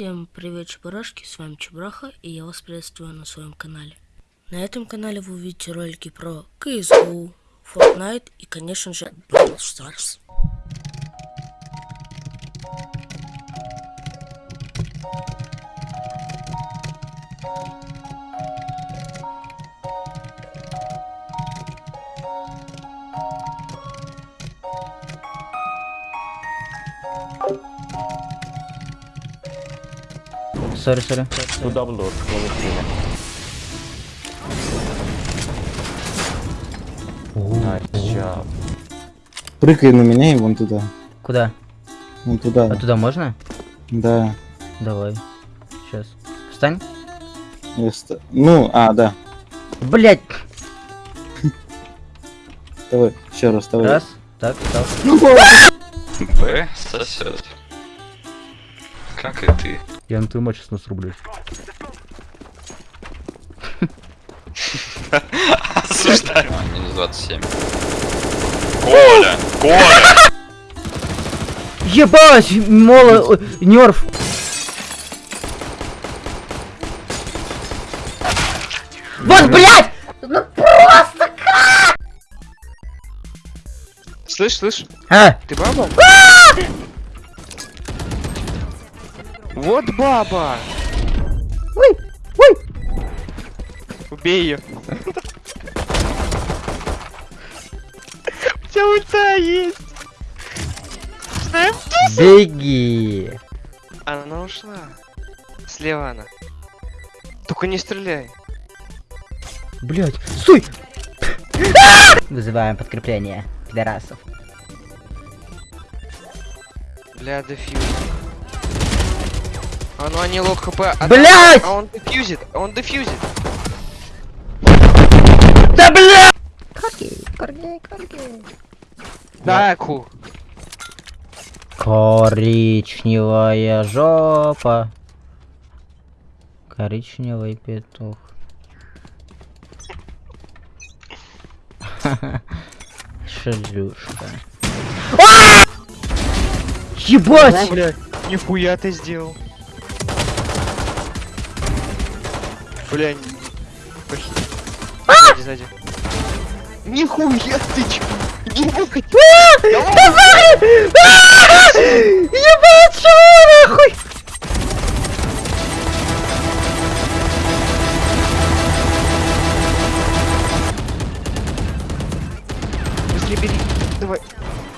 Всем привет, чебурашки, с вами Чебураха, и я вас приветствую на своем канале. На этом канале вы увидите ролики про CSGO, Fortnite и, конечно же, Brawl Stars. Сори, сори. Two double doors. Nice job. Прыгай на меня и вон туда. Куда? Вон туда. А туда можно? Да. Давай. Сейчас. Встань. Я ста- Ну, а, да. Блять. Давай, еще раз, давай. Раз. Так, встал. Б сосет. Как и ты. Я на твою мать сейчас насрублюсь. Осуждаю. А, Минус 27. Коля! Коля! Ебать! Мола... Нерв. Вот, блядь! Ну просто как! Слышь, слышь, А! ты баба? Вот баба! Ой! Ой! Убей ее. У тебя ульта есть. Беги! Она ушла. Слева она. Только не стреляй. Блять! Стой! Вызываем подкрепление. Пидорасов. Бля, дефьюз. А ну они лог хп. А Блядь! А он дефьюзит, а он дефьюзит. Да блядь! Коргей, коргей, коргей. Да, ку. Коричневая жопа. Коричневый петух. Шлюшка. А! Ебать! Бля, нихуя ты сделал. Бля, не- Похи- Сзади, сзади. Нихуя ты чё? Нихуя. Ебать, чего нахуй? Быстрее бери. Давай.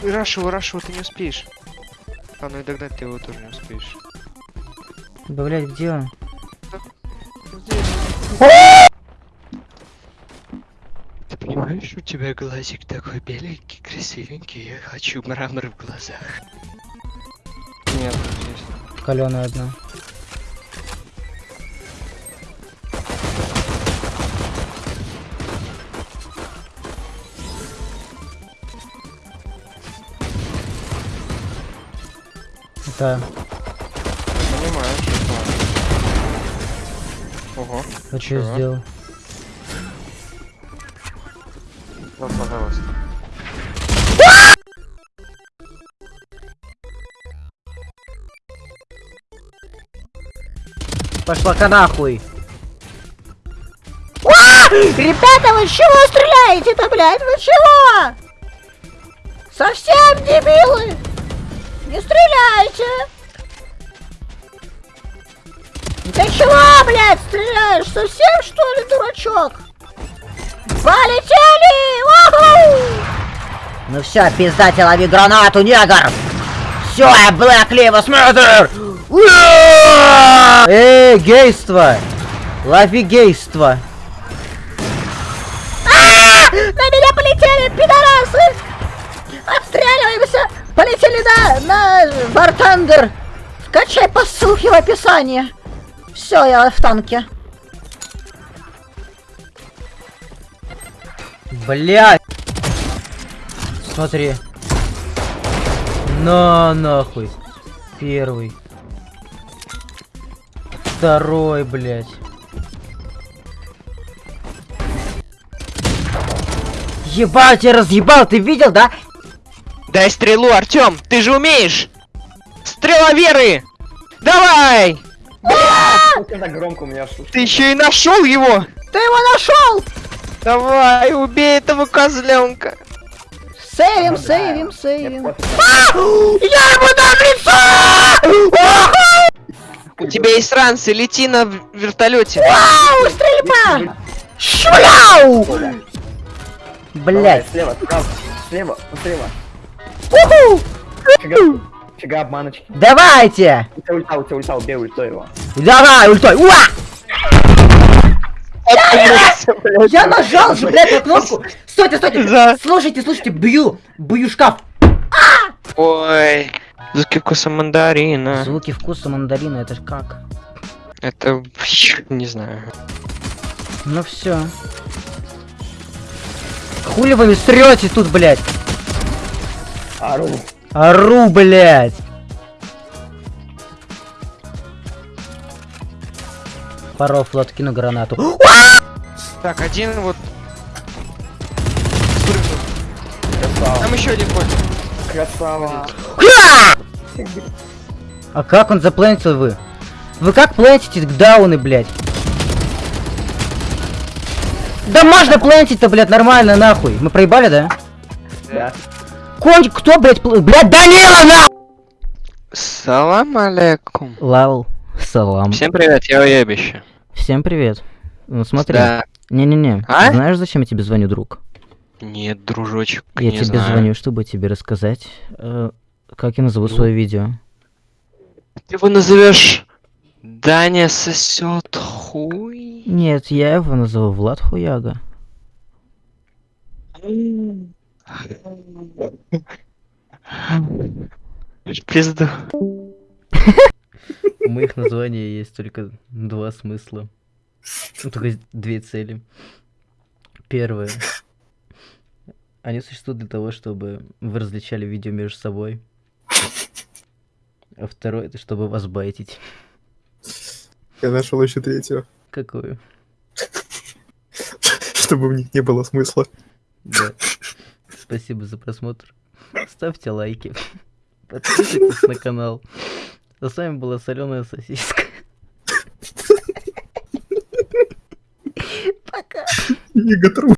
Рашу, рашу, ты не успеешь. А ну и догнать ты его тоже не успеешь. Да, блядь, где он? Ты понимаешь, у тебя глазик такой беленький, красивенький, я хочу мрамор в глазах. Нет, здесь. Каленая одна. Да, Ого, а что Чего? сделал? вот, пожалуйста. Пошла-ка нахуй! Ребята, вы чего стреляете-то, блядь? Вы чего? Совсем дебилы! Не стреляйте! Ты чего, блядь, стреляешь? Совсем, что ли, дурачок? Полетели! Уху! Ну все, пиздате, лови гранату, негр! Все, я Lives Matter! Уа! Эй, гейство! Лови гейство! А! На меня полетели, пидорасы! Отстреливаемся! Полетели на, на Бартандер! Скачай по ссылке в описании! Все, я в танке. Блять! Смотри. На нахуй. Первый. Второй, блядь. Ебать, я разъебал, ты видел, да? Дай стрелу, Артем, ты же умеешь! Стрела веры! Давай! Ты еще и нашел его! Ты его нашел! Давай, убей этого козленка! Сейвим, сейвим, сейвим. А! Я ему дам лицо! У тебя есть ранцы, лети на вертолете. Вау, стрельба! Шуляу! Блять. Слева, справа, слева, слева. Уху! Чага обманочки. Давайте! У тебя ульта, у тебя ульта, убей ультой его. Давай, ультой! Уа! Я нажал же, блядь, на кнопку! Стойте, стойте! Да. Слушайте, слушайте, бью! Бью шкаф! Ой, звуки вкуса мандарина. Звуки вкуса мандарина, это ж как? Это, не знаю. Ну все. Хули вы срете тут, блядь? Ару. Ору, блядь! Пару флот кину гранату. Так, один вот. Там еще один ходит. Красава. А как он заплентил вы? Вы как плентите дауны, блядь? Да можно плентить-то, блядь, нормально, нахуй. Мы проебали, да? Да. Конь, кто, блядь, блядь, Данила, на! Салам алейкум. Лал, салам. Всем привет, я уебище. Всем привет. Ну смотри. Да. Не-не-не. А? Знаешь, зачем я тебе звоню, друг? Нет, дружочек, Я не тебе знаю. звоню, чтобы тебе рассказать, э, как я назову Ну. свое видео. Ты его назовешь Даня сосет хуй. Нет, я его назову Влад Хуяга. Пизду. У моих названий есть только два смысла. Ну, только две цели. Первое. Они существуют для того, чтобы вы различали видео между собой. А второе, это чтобы вас байтить. Я нашел еще третью, Какую? чтобы в них не было смысла. Да. Спасибо за просмотр. Ставьте лайки. Подписывайтесь на канал. А с вами была соленая сосиска. Иго труп.